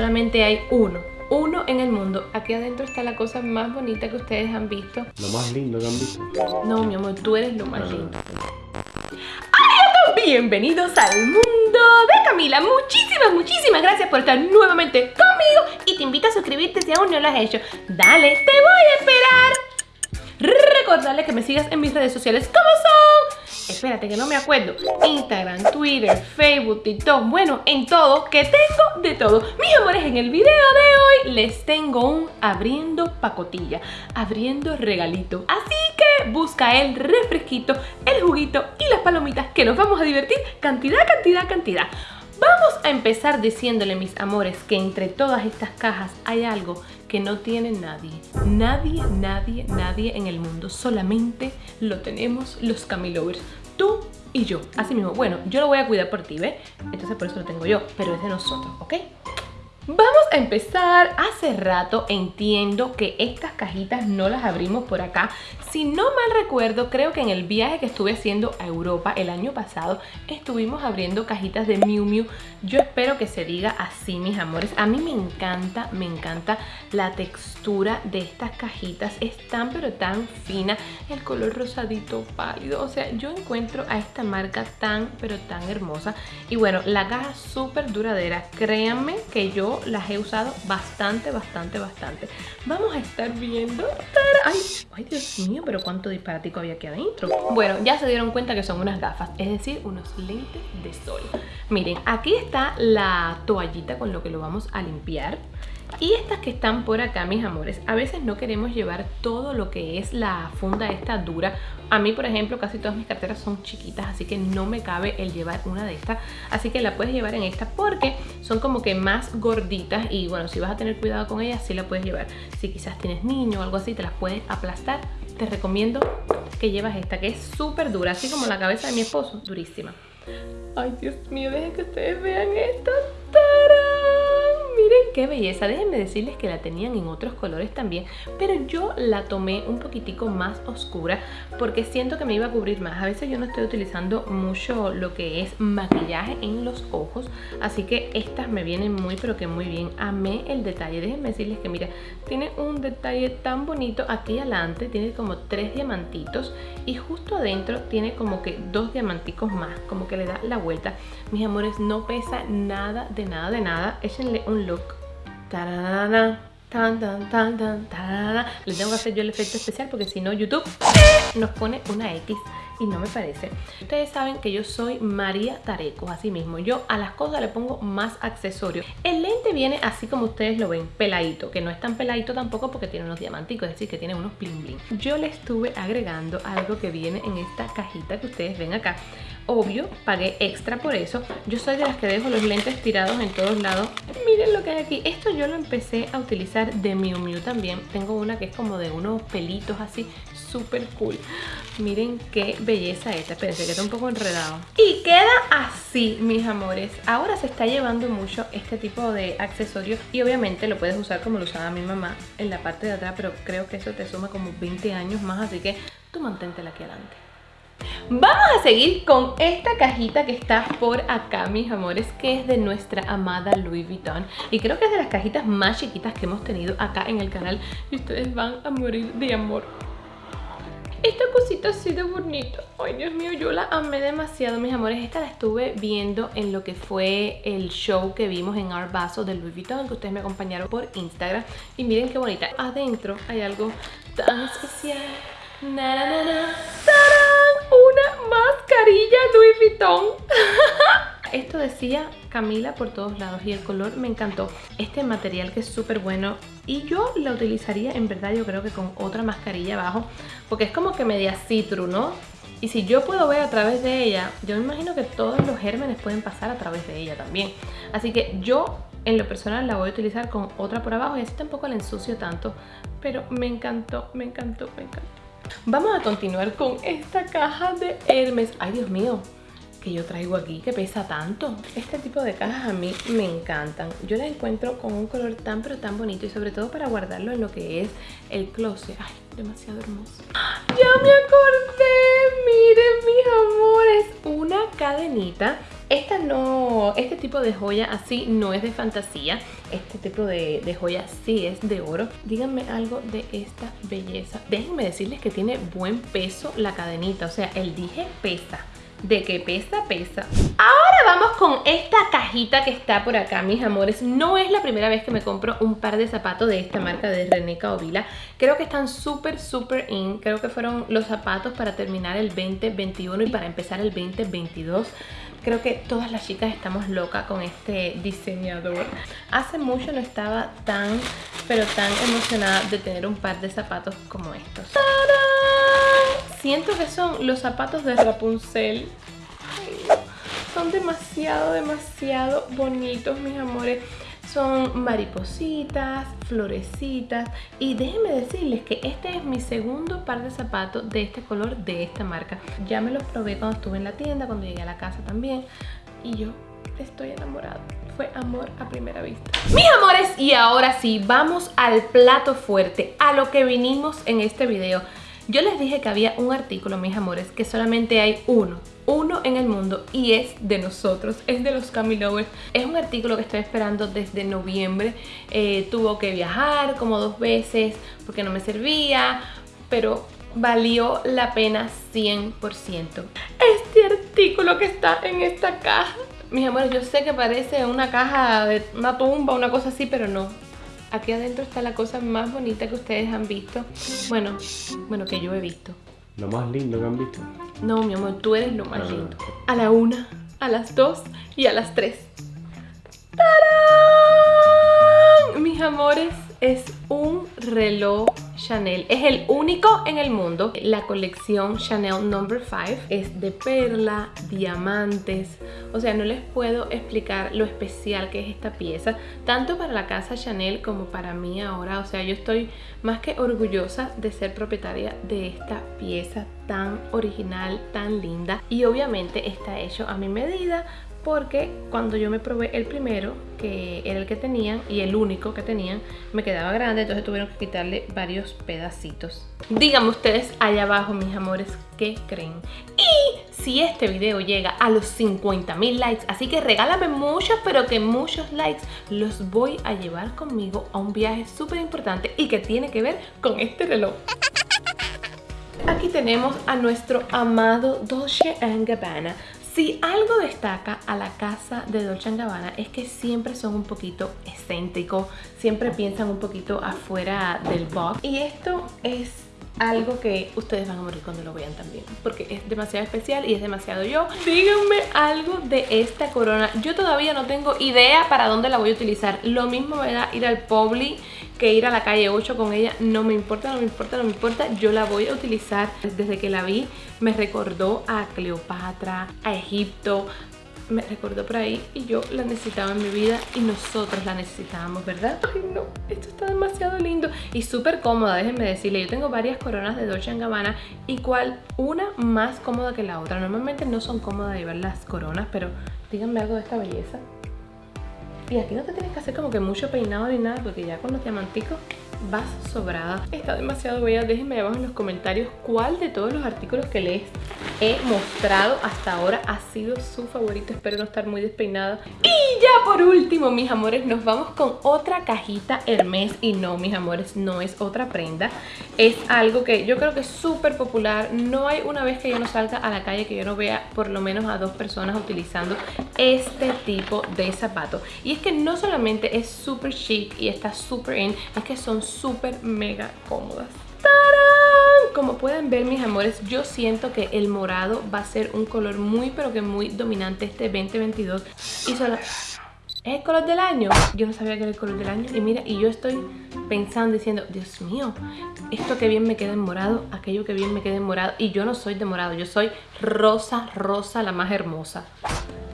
Solamente hay uno, uno en el mundo. Aquí adentro está la cosa más bonita que ustedes han visto. Lo más lindo que han visto. No, mi amor, tú eres lo más Ah. lindo. ¡Hola! Bienvenidos al mundo de Camila. Muchísimas, muchísimas gracias por estar nuevamente conmigo. Y te invito a suscribirte si aún no lo has hecho. Dale, te voy a esperar. Recordarle que me sigas en mis redes sociales como son. Espérate que no me acuerdo. Instagram, Twitter, Facebook, TikTok. Bueno, en todo, que tengo de todo. Mis amores, en el video de hoy les tengo un abriendo pacotilla, abriendo regalito. Así que busca el refresquito, el juguito y las palomitas que nos vamos a divertir. Cantidad, cantidad, cantidad. Vamos a empezar diciéndole, mis amores, que entre todas estas cajas hay algo que no tiene nadie. Nadie, nadie, nadie en el mundo. Solamente lo tenemos los Camilovers. Tú y yo. Así mismo. Bueno, yo lo voy a cuidar por ti, ¿ves? Entonces por eso lo tengo yo. Pero es de nosotros, ¿ok? Vamos a empezar. Hace rato entiendo que estas cajitas no las abrimos por acá. Si no mal recuerdo, creo que en el viaje que estuve haciendo a Europa el año pasado, estuvimos abriendo cajitas de Miu Miu. Yo espero que se diga así, mis amores. A mí me encanta, me encanta la textura de estas cajitas. Es tan pero tan fina. El color rosadito pálido. O sea, yo encuentro a esta marca tan pero tan hermosa. Y bueno, la caja súper duradera. Créanme que yo las he usado bastante, bastante, bastante. Vamos a estar viendo. Ay, ay, Dios mío, pero cuánto disparatico había aquí adentro. Bueno, ya se dieron cuenta que son unas gafas, es decir, unos lentes de sol. Miren, aquí está la toallita con lo que lo vamos a limpiar. Y estas que están por acá, mis amores, a veces no queremos llevar todo lo que es la funda esta dura. A mí, por ejemplo, casi todas mis carteras son chiquitas, así que no me cabe el llevar una de estas. Así que la puedes llevar en esta porque son como que más gorditas y bueno, si vas a tener cuidado con ellas, sí la puedes llevar. Si quizás tienes niño o algo así, te las puedes aplastar. Te recomiendo que llevas esta, que es súper dura, así como la cabeza de mi esposo, durísima. Ay, Dios mío, dejen que ustedes vean esta. Qué belleza. Déjenme decirles que la tenían en otros colores también, pero yo la tomé un poquitico más oscura porque siento que me iba a cubrir más. A veces yo no estoy utilizando mucho lo que es maquillaje en los ojos, así que estas me vienen muy pero que muy bien. Amé el detalle. Déjenme decirles que mira, tiene un detalle tan bonito aquí adelante, tiene como tres diamantitos y justo adentro tiene como que dos diamanticos más, como que le da la vuelta. Mis amores, no pesa nada de nada de nada. Échenle un look. Tararara, Tan, tan, tan. Le tengo que hacer yo el efecto especial porque si no YouTube nos pone una X y no me parece. Ustedes saben que yo soy María Tareco, así mismo. Yo a las cosas le pongo más accesorios. El lente viene así como ustedes lo ven, peladito, que no es tan peladito tampoco porque tiene unos diamanticos, es decir, que tiene unos bling bling. Yo le estuve agregando algo que viene en esta cajita que ustedes ven acá. Obvio, pagué extra por eso. Yo soy de las que dejo los lentes tirados en todos lados. Miren lo que hay aquí. Esto yo lo empecé a utilizar de Miu Miu también. Tengo una que es como de unos pelitos así, súper cool. Miren qué belleza esta. Espérense que un poco enredado. Y queda así, mis amores. Ahora se está llevando mucho este tipo de accesorios y obviamente lo puedes usar como lo usaba mi mamá en la parte de atrás, pero creo que eso te suma como 20 años más, así que tú manténtela aquí adelante. Vamos a seguir con esta cajita que está por acá, mis amores, que es de nuestra amada Louis Vuitton. Y creo que es de las cajitas más chiquitas que hemos tenido acá en el canal. Y ustedes van a morir de amor. Esta cosita así de bonita. Ay, Dios mío, yo la amé demasiado, mis amores. Esta la estuve viendo en lo que fue el show que vimos en Art Basel de Louis Vuitton, que ustedes me acompañaron por Instagram. Y miren qué bonita. Adentro hay algo tan especial. Na, Esto decía Camila por todos lados y el color me encantó. Este material que es súper bueno y yo la utilizaría en verdad yo creo que con otra mascarilla abajo porque es como que media citru, ¿no? Y si yo puedo ver a través de ella, yo me imagino que todos los gérmenes pueden pasar a través de ella también. Así que yo en lo personal la voy a utilizar con otra por abajo y así tampoco la ensucio tanto. Pero me encantó, me encantó, me encantó. Vamos a continuar con esta caja de Hermes. Ay, Dios mío, que yo traigo aquí que pesa tanto. Este tipo de cajas a mí me encantan. Yo las encuentro con un color tan pero tan bonito y sobre todo para guardarlo en lo que es el closet. Ay, demasiado hermoso. Ya me acordé, miren mis amores, una cadenita Esta no, este tipo de joya así no es de fantasía. Este tipo de, de joya sí es de oro. Díganme algo de esta belleza. Déjenme decirles que tiene buen peso la cadenita. O sea, el dije pesa de que pesa, pesa. Ahora vamos con esta cajita que está por acá, mis amores. No es la primera vez que me compro un par de zapatos de esta marca de René Caovila. Creo que están súper, súper in. Creo que fueron los zapatos para terminar el 2021 y para empezar el 2022. Creo que todas las chicas estamos locas con este diseñador. Hace mucho no estaba tan, pero tan emocionada de tener un par de zapatos como estos. Siento que son los zapatos de Rapunzel. son demasiado, demasiado bonitos, mis amores. Son maripositas, florecitas y déjenme decirles que este es mi segundo par de zapatos de este color de esta marca. Ya me los probé cuando estuve en la tienda, cuando llegué a la casa también y yo estoy enamorada. Fue amor a primera vista. Mis amores, y ahora sí, vamos al plato fuerte, a lo que vinimos en este video. Yo les dije que había un artículo, mis amores, que solamente hay uno, uno en el mundo y es de nosotros, es de los Camilovers. Es un artículo que estoy esperando desde noviembre. Eh, tuvo que viajar como dos veces porque no me servía, pero valió la pena 100%. Este artículo que está en esta caja, mis amores, yo sé que parece una caja de una tumba, una cosa así, pero no Aquí adentro está la cosa más bonita que ustedes han visto. Bueno, bueno, que yo he visto. Lo más lindo que han visto. No, mi amor, tú eres lo más ah. lindo. A la una, a las dos y a las tres. ¡Tarán! Mis amores, es un reloj Chanel. Es el único en el mundo. La colección Chanel No. 5 es de perla, diamantes. O sea, no les puedo explicar lo especial que es esta pieza. Tanto para la casa Chanel como para mí ahora. O sea, yo estoy más que orgullosa de ser propietaria de esta pieza tan original, tan linda. Y obviamente está hecho a mi medida porque cuando yo me probé el primero, que era el que tenían y el único que tenían, me quedaba grande, entonces tuvieron que quitarle varios pedacitos. Díganme ustedes allá abajo, mis amores, ¿qué creen? Y si este video llega a los 50 mil likes, así que regálame muchos, pero que muchos likes, los voy a llevar conmigo a un viaje súper importante y que tiene que ver con este reloj. Aquí tenemos a nuestro amado Dolce Gabbana si algo destaca a la casa de Dolce Gabbana es que siempre son un poquito excéntricos, siempre piensan un poquito afuera del box. Y esto es algo que ustedes van a morir cuando lo vean también porque es demasiado especial y es demasiado yo. Díganme algo de esta corona. Yo todavía no tengo idea para dónde la voy a utilizar. Lo mismo me da ir al Publi que ir a la calle 8 con ella no me importa, no me importa, no me importa. Yo la voy a utilizar. Desde que la vi me recordó a Cleopatra, a Egipto me recordó por ahí y yo la necesitaba en mi vida y nosotros la necesitábamos, ¿verdad? Ay no, esto está demasiado lindo y súper cómoda, déjenme decirle, yo tengo varias coronas de Dolce Gabbana y cual una más cómoda que la otra, normalmente no son cómodas llevar las coronas, pero díganme algo de esta belleza y aquí no te tienes que hacer como que mucho peinado ni nada porque ya con los diamanticos vas sobrada. Está demasiado bella. Déjenme abajo en los comentarios cuál de todos los artículos que les he mostrado hasta ahora ha sido su favorito. Espero no estar muy despeinada. Y ya por último, mis amores, nos vamos con otra cajita Hermes. Y no, mis amores, no es otra prenda. Es algo que yo creo que es súper popular. No hay una vez que yo no salga a la calle que yo no vea por lo menos a dos personas utilizando este tipo de zapato. Y es que no solamente es súper chic y está súper in, es que son súper mega cómodas. ¡Tarán! Como pueden ver mis amores, yo siento que el morado va a ser un color muy pero que muy dominante este 2022 y solo... ¿Es el color del año? Yo no sabía que era el color del año Y mira, y yo estoy pensando, diciendo Dios mío, esto que bien me queda en morado Aquello que bien me queda en morado Y yo no soy de morado, yo soy rosa, rosa, la más hermosa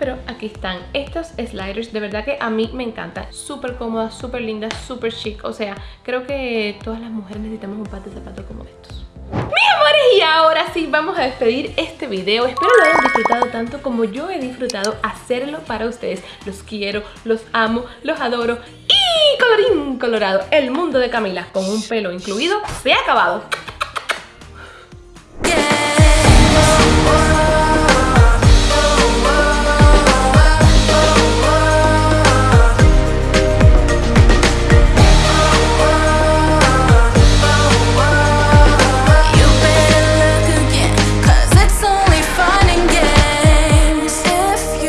pero aquí están estos sliders, de verdad que a mí me encanta, súper cómoda, súper linda, súper chic, o sea, creo que todas las mujeres necesitamos un par de zapatos como estos. Mis amores, y ahora sí vamos a despedir este video. Espero lo hayan disfrutado tanto como yo he disfrutado hacerlo para ustedes. Los quiero, los amo, los adoro. Y colorín colorado, el mundo de Camila con un pelo incluido se ha acabado.